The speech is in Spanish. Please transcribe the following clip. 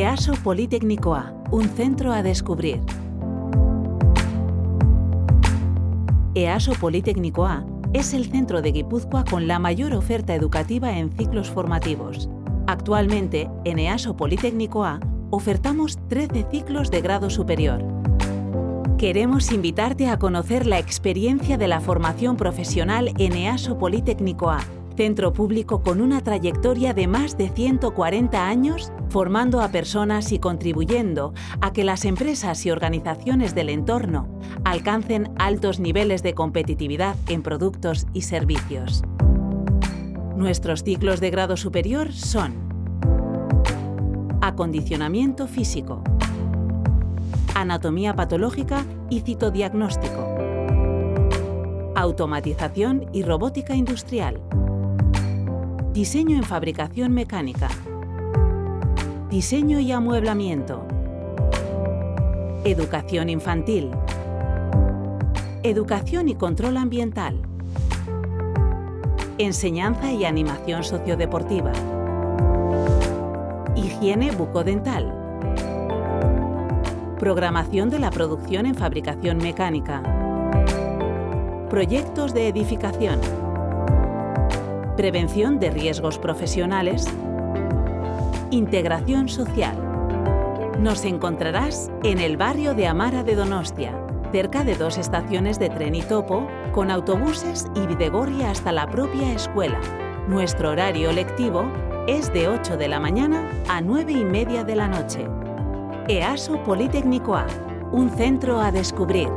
EASO Politécnico A, un centro a descubrir. EASO Politécnico A es el centro de Guipúzcoa con la mayor oferta educativa en ciclos formativos. Actualmente, en EASO Politécnico A, ofertamos 13 ciclos de grado superior. Queremos invitarte a conocer la experiencia de la formación profesional en EASO Politécnico A, centro público con una trayectoria de más de 140 años formando a personas y contribuyendo a que las empresas y organizaciones del entorno alcancen altos niveles de competitividad en productos y servicios. Nuestros ciclos de grado superior son Acondicionamiento físico Anatomía patológica y citodiagnóstico Automatización y robótica industrial Diseño en fabricación mecánica Diseño y amueblamiento. Educación infantil. Educación y control ambiental. Enseñanza y animación sociodeportiva. Higiene bucodental. Programación de la producción en fabricación mecánica. Proyectos de edificación. Prevención de riesgos profesionales Integración social. Nos encontrarás en el barrio de Amara de Donostia, cerca de dos estaciones de tren y topo, con autobuses y Videgorria hasta la propia escuela. Nuestro horario lectivo es de 8 de la mañana a 9 y media de la noche. EASO Politécnico A, un centro a descubrir.